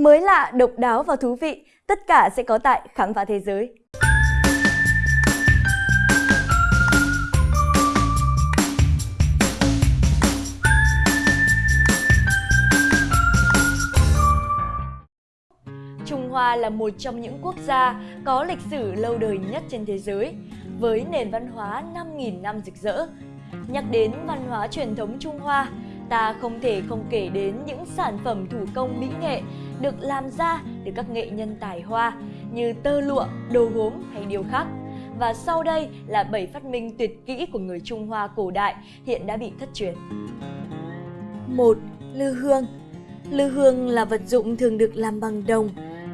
Mới lạ, độc đáo và thú vị, tất cả sẽ có tại Khám phá thế giới. Trung Hoa là một trong những quốc gia có lịch sử lâu đời nhất trên thế giới, với nền văn hóa 5.000 năm rực rỡ. Nhắc đến văn hóa truyền thống Trung Hoa, ta không thể không kể đến những sản phẩm thủ công mỹ nghệ được làm ra từ các nghệ nhân tài hoa như tơ lụa, đồ gốm hay điêu khắc. Và sau đây là 7 phát minh tuyệt kỹ của người Trung Hoa cổ đại hiện đã bị thất truyền. 1. Lư hương Lư hương là vật dụng thường được làm bằng đồng,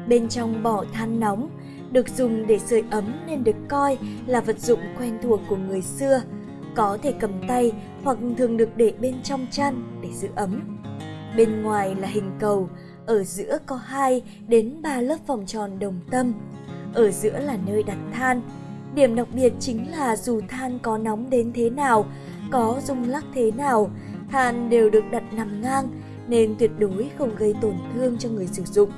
bên trong bỏ than nóng, được dùng để sưởi ấm nên được coi là vật dụng quen thuộc của người xưa, có thể cầm tay hoặc thường được để bên trong chăn để giữ ấm. Bên ngoài là hình cầu, ở giữa có 2 đến 3 lớp vòng tròn đồng tâm. Ở giữa là nơi đặt than. Điểm đặc biệt chính là dù than có nóng đến thế nào, có rung lắc thế nào, than đều được đặt nằm ngang nên tuyệt đối không gây tổn thương cho người sử dụng.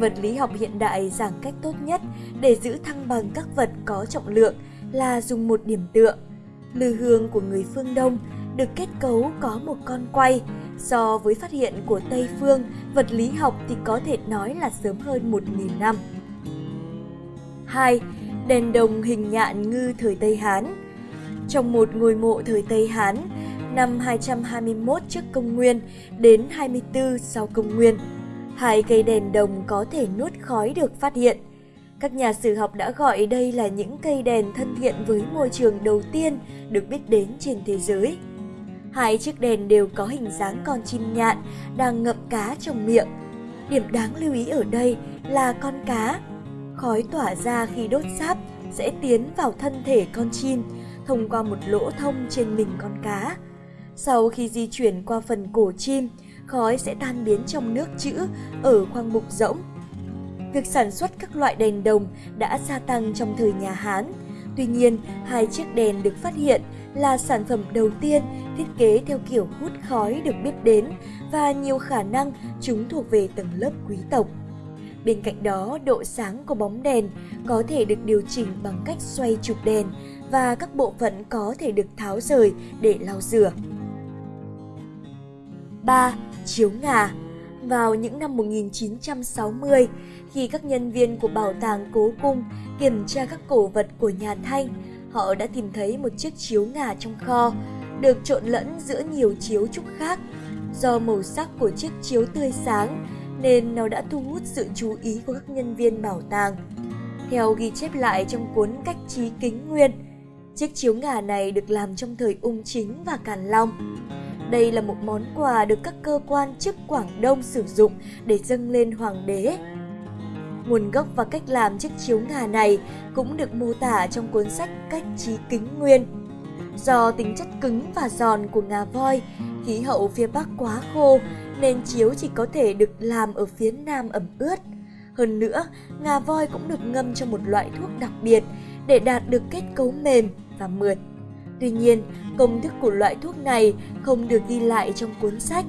Vật lý học hiện đại giảng cách tốt nhất để giữ thăng bằng các vật có trọng lượng là dùng một điểm tựa. Lư hương của người phương Đông được kết cấu có một con quay. So với phát hiện của Tây phương, vật lý học thì có thể nói là sớm hơn 1.000 năm. 2. Đèn đồng hình nhạn ngư thời Tây Hán Trong một ngôi mộ thời Tây Hán, năm 221 trước công nguyên đến 24 sau công nguyên, hai cây đèn đồng có thể nuốt khói được phát hiện. Các nhà sử học đã gọi đây là những cây đèn thân thiện với môi trường đầu tiên được biết đến trên thế giới. Hai chiếc đèn đều có hình dáng con chim nhạn đang ngậm cá trong miệng. Điểm đáng lưu ý ở đây là con cá. Khói tỏa ra khi đốt sáp sẽ tiến vào thân thể con chim thông qua một lỗ thông trên mình con cá. Sau khi di chuyển qua phần cổ chim, khói sẽ tan biến trong nước chữ ở khoang bụng rỗng. Việc sản xuất các loại đèn đồng đã gia tăng trong thời nhà Hán. Tuy nhiên, hai chiếc đèn được phát hiện là sản phẩm đầu tiên thiết kế theo kiểu hút khói được biết đến và nhiều khả năng chúng thuộc về tầng lớp quý tộc. Bên cạnh đó, độ sáng của bóng đèn có thể được điều chỉnh bằng cách xoay trục đèn và các bộ phận có thể được tháo rời để lau rửa. 3. Chiếu ngà vào những năm 1960, khi các nhân viên của Bảo tàng Cố Cung kiểm tra các cổ vật của nhà Thanh, họ đã tìm thấy một chiếc chiếu ngà trong kho, được trộn lẫn giữa nhiều chiếu trúc khác. Do màu sắc của chiếc chiếu tươi sáng nên nó đã thu hút sự chú ý của các nhân viên bảo tàng. Theo ghi chép lại trong cuốn Cách trí kính nguyên, chiếc chiếu ngà này được làm trong thời ung chính và càn long. Đây là một món quà được các cơ quan chức Quảng Đông sử dụng để dâng lên hoàng đế. Nguồn gốc và cách làm chiếc chiếu ngà này cũng được mô tả trong cuốn sách Cách trí kính nguyên. Do tính chất cứng và giòn của ngà voi, khí hậu phía Bắc quá khô nên chiếu chỉ có thể được làm ở phía Nam ẩm ướt. Hơn nữa, ngà voi cũng được ngâm trong một loại thuốc đặc biệt để đạt được kết cấu mềm và mượt. Tuy nhiên, công thức của loại thuốc này không được ghi lại trong cuốn sách.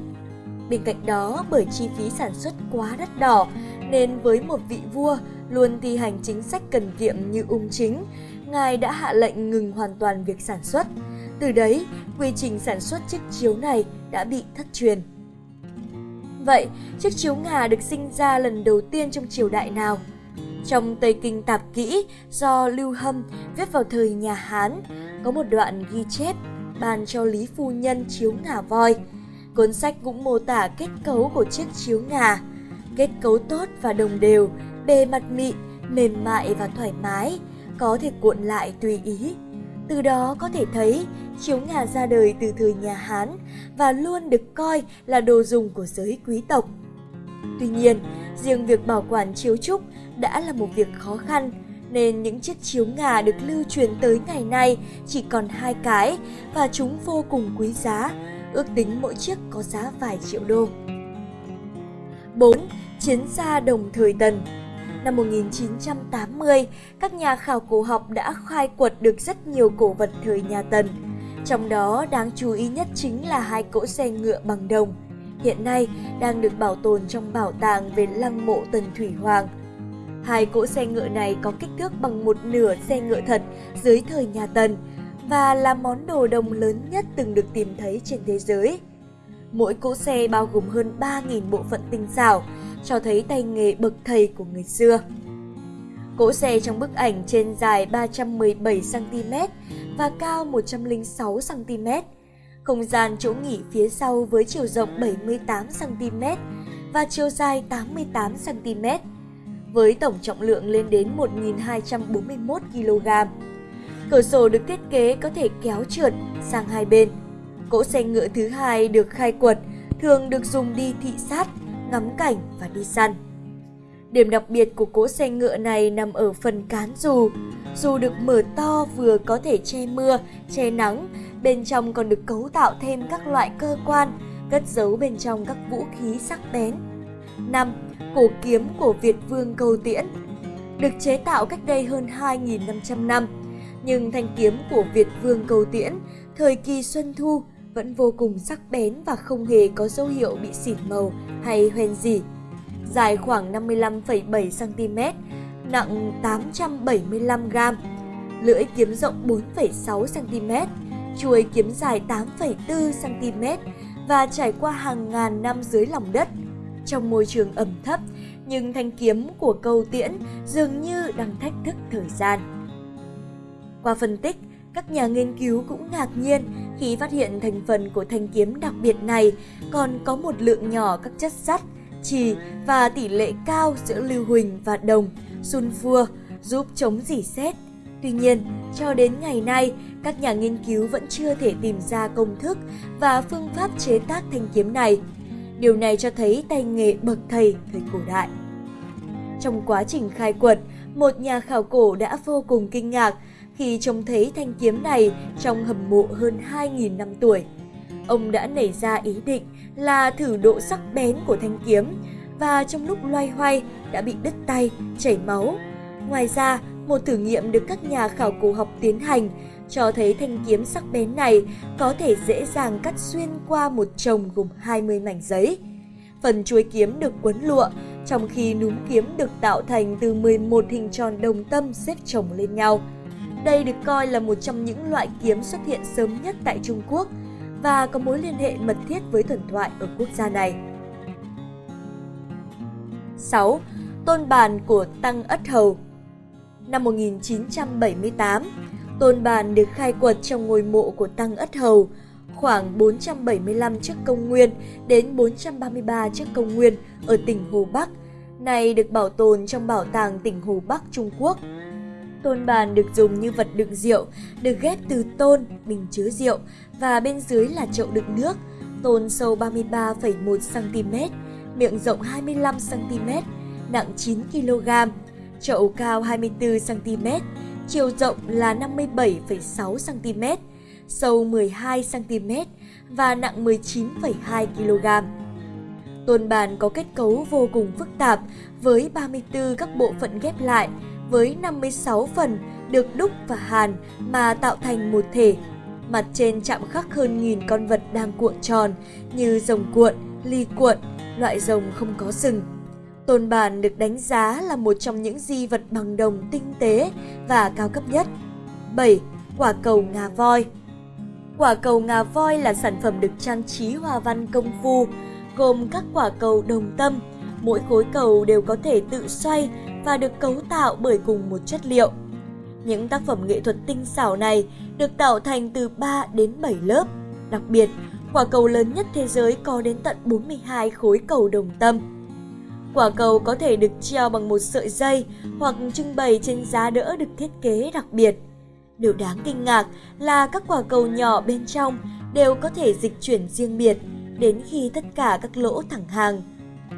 Bên cạnh đó, bởi chi phí sản xuất quá đắt đỏ, nên với một vị vua luôn thi hành chính sách cần kiệm như ung chính, ngài đã hạ lệnh ngừng hoàn toàn việc sản xuất. Từ đấy, quy trình sản xuất chiếc chiếu này đã bị thất truyền. Vậy, chiếc chiếu ngà được sinh ra lần đầu tiên trong triều đại nào? Trong Tây Kinh Tạp Kỹ do Lưu Hâm viết vào thời nhà Hán, có một đoạn ghi chép bàn cho Lý Phu Nhân chiếu ngà voi. Cuốn sách cũng mô tả kết cấu của chiếc chiếu ngà. Kết cấu tốt và đồng đều, bề mặt mịn, mềm mại và thoải mái, có thể cuộn lại tùy ý. Từ đó có thể thấy chiếu ngà ra đời từ thời nhà Hán và luôn được coi là đồ dùng của giới quý tộc. Tuy nhiên, riêng việc bảo quản chiếu trúc đã là một việc khó khăn nên những chiếc chiếu ngà được lưu truyền tới ngày nay chỉ còn hai cái và chúng vô cùng quý giá, ước tính mỗi chiếc có giá vài triệu đô. 4. Chiến gia đồng thời Tần Năm 1980, các nhà khảo cổ học đã khai quật được rất nhiều cổ vật thời nhà Tần. Trong đó đáng chú ý nhất chính là hai cỗ xe ngựa bằng đồng hiện nay đang được bảo tồn trong bảo tàng về lăng mộ Tần Thủy Hoàng. Hai cỗ xe ngựa này có kích thước bằng một nửa xe ngựa thật dưới thời nhà Tần và là món đồ đồng lớn nhất từng được tìm thấy trên thế giới. Mỗi cỗ xe bao gồm hơn 3.000 bộ phận tinh xảo, cho thấy tay nghề bậc thầy của người xưa. Cỗ xe trong bức ảnh trên dài 317cm và cao 106cm. Không gian chỗ nghỉ phía sau với chiều rộng 78cm và chiều dài 88cm. Với tổng trọng lượng lên đến 1.241 kg. Cửa sổ được thiết kế có thể kéo trượt sang hai bên. Cỗ xe ngựa thứ hai được khai quật, thường được dùng đi thị sát, ngắm cảnh và đi săn. Điểm đặc biệt của cỗ xe ngựa này nằm ở phần cán dù. Dù được mở to vừa có thể che mưa, che nắng, bên trong còn được cấu tạo thêm các loại cơ quan, cất giấu bên trong các vũ khí sắc bén. 5. Cổ kiếm của Việt Vương Câu Tiễn Được chế tạo cách đây hơn 2.500 năm, nhưng thanh kiếm của Việt Vương Câu Tiễn thời kỳ Xuân Thu vẫn vô cùng sắc bén và không hề có dấu hiệu bị xỉn màu hay hoen gì dài khoảng 55,7cm, nặng 875g, lưỡi kiếm rộng 4,6cm, chuôi kiếm dài 8,4cm và trải qua hàng ngàn năm dưới lòng đất. Trong môi trường ẩm thấp, nhưng thanh kiếm của câu tiễn dường như đang thách thức thời gian. Qua phân tích, các nhà nghiên cứu cũng ngạc nhiên khi phát hiện thành phần của thanh kiếm đặc biệt này còn có một lượng nhỏ các chất sắt trì và tỷ lệ cao giữa lưu huỳnh và đồng, sunfua giúp chống dỉ xét. Tuy nhiên, cho đến ngày nay, các nhà nghiên cứu vẫn chưa thể tìm ra công thức và phương pháp chế tác thanh kiếm này. Điều này cho thấy tay nghề bậc thầy thời cổ đại. Trong quá trình khai quật, một nhà khảo cổ đã vô cùng kinh ngạc khi trông thấy thanh kiếm này trong hầm mộ hơn 2.000 năm tuổi. Ông đã nảy ra ý định là thử độ sắc bén của thanh kiếm và trong lúc loay hoay đã bị đứt tay, chảy máu. Ngoài ra, một thử nghiệm được các nhà khảo cổ học tiến hành cho thấy thanh kiếm sắc bén này có thể dễ dàng cắt xuyên qua một chồng gồm 20 mảnh giấy. Phần chuôi kiếm được quấn lụa, trong khi núm kiếm được tạo thành từ 11 hình tròn đồng tâm xếp chồng lên nhau. Đây được coi là một trong những loại kiếm xuất hiện sớm nhất tại Trung Quốc và có mối liên hệ mật thiết với thần thoại ở quốc gia này. 6. Tôn bàn của Tăng Ất Hầu Năm 1978, tôn bàn được khai quật trong ngôi mộ của Tăng Ất Hầu khoảng 475 trước công nguyên đến 433 trước công nguyên ở tỉnh Hồ Bắc, này được bảo tồn trong bảo tàng tỉnh Hồ Bắc Trung Quốc. Tôn bàn được dùng như vật đựng rượu, được ghép từ tôn, bình chứa rượu và bên dưới là chậu đựng nước, tôn sâu 33,1cm, miệng rộng 25cm, nặng 9kg, chậu cao 24cm, chiều rộng là 57,6cm, sâu 12cm và nặng 19,2kg. Tôn bàn có kết cấu vô cùng phức tạp với 34 các bộ phận ghép lại với 56 phần được đúc và hàn mà tạo thành một thể. Mặt trên chạm khắc hơn nghìn con vật đang cuộn tròn như rồng cuộn, ly cuộn, loại rồng không có sừng. Tôn bàn được đánh giá là một trong những di vật bằng đồng tinh tế và cao cấp nhất. 7. Quả cầu ngà voi Quả cầu ngà voi là sản phẩm được trang trí hoa văn công phu, gồm các quả cầu đồng tâm. Mỗi khối cầu đều có thể tự xoay và được cấu tạo bởi cùng một chất liệu. Những tác phẩm nghệ thuật tinh xảo này được tạo thành từ 3 đến 7 lớp. Đặc biệt, quả cầu lớn nhất thế giới có đến tận 42 khối cầu đồng tâm. Quả cầu có thể được treo bằng một sợi dây hoặc trưng bày trên giá đỡ được thiết kế đặc biệt. Điều đáng kinh ngạc là các quả cầu nhỏ bên trong đều có thể dịch chuyển riêng biệt đến khi tất cả các lỗ thẳng hàng.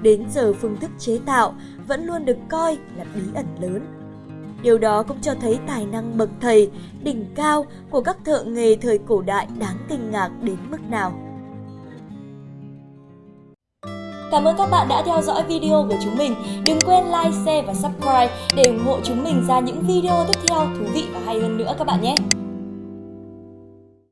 Đến giờ phương thức chế tạo vẫn luôn được coi là bí ẩn lớn. Điều đó cũng cho thấy tài năng bậc thầy, đỉnh cao của các thợ nghề thời cổ đại đáng kinh ngạc đến mức nào. Cảm ơn các bạn đã theo dõi video của chúng mình. Đừng quên like, share và subscribe để ủng hộ chúng mình ra những video tiếp theo thú vị và hay hơn nữa các bạn nhé.